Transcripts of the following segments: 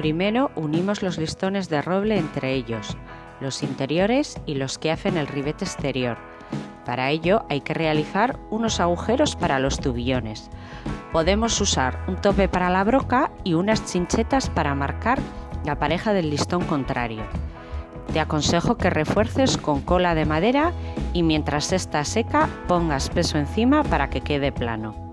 Primero unimos los listones de roble entre ellos, los interiores y los que hacen el ribete exterior. Para ello hay que realizar unos agujeros para los tubillones. Podemos usar un tope para la broca y unas chinchetas para marcar la pareja del listón contrario. Te aconsejo que refuerces con cola de madera y mientras está seca pongas peso encima para que quede plano.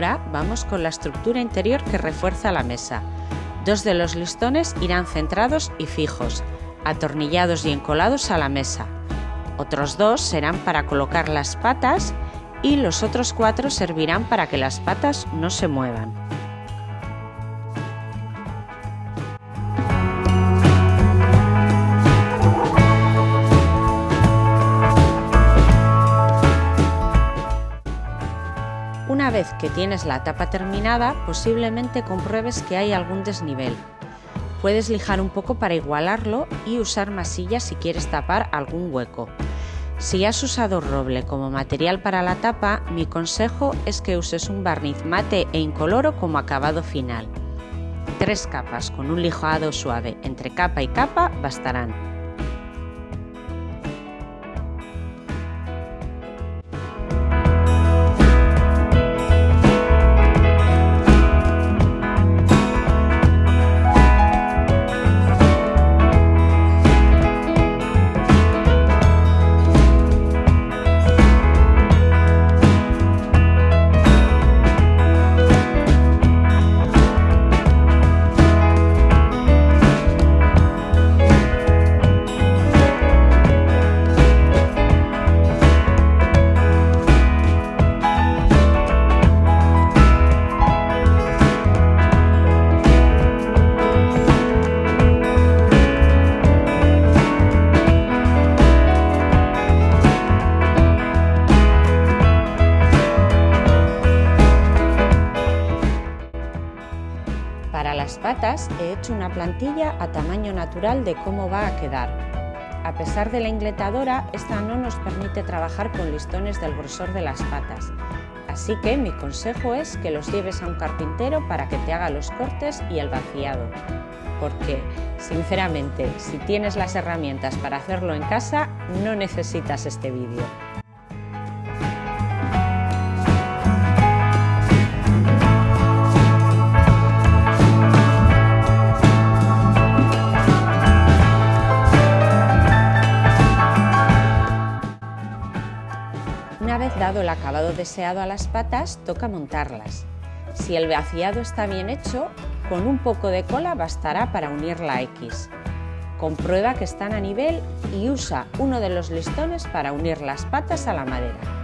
Ahora vamos con la estructura interior que refuerza la mesa. Dos de los listones irán centrados y fijos, atornillados y encolados a la mesa. Otros dos serán para colocar las patas y los otros cuatro servirán para que las patas no se muevan. Vez que tienes la tapa terminada, posiblemente compruebes que hay algún desnivel. Puedes lijar un poco para igualarlo y usar masilla si quieres tapar algún hueco. Si has usado roble como material para la tapa, mi consejo es que uses un barniz mate e incoloro como acabado final. Tres capas con un lijado suave entre capa y capa bastarán. He hecho una plantilla a tamaño natural de cómo va a quedar. A pesar de la ingletadora, esta no nos permite trabajar con listones del grosor de las patas, así que mi consejo es que los lleves a un carpintero para que te haga los cortes y el vaciado. Porque, sinceramente, si tienes las herramientas para hacerlo en casa, no necesitas este vídeo. El acabado deseado a las patas, toca montarlas. Si el vaciado está bien hecho, con un poco de cola bastará para unir la X. Comprueba que están a nivel y usa uno de los listones para unir las patas a la madera.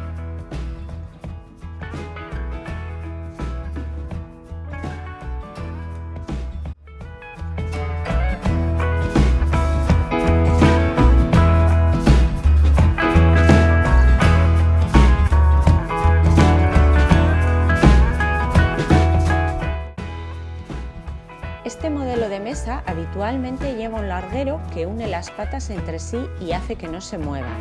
Mesa habitualmente lleva un larguero que une las patas entre sí y hace que no se muevan.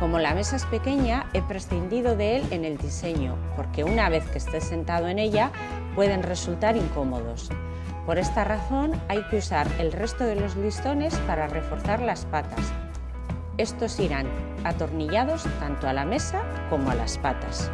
Como la mesa es pequeña, he prescindido de él en el diseño, porque una vez que estés sentado en ella pueden resultar incómodos. Por esta razón hay que usar el resto de los listones para reforzar las patas. Estos irán atornillados tanto a la mesa como a las patas.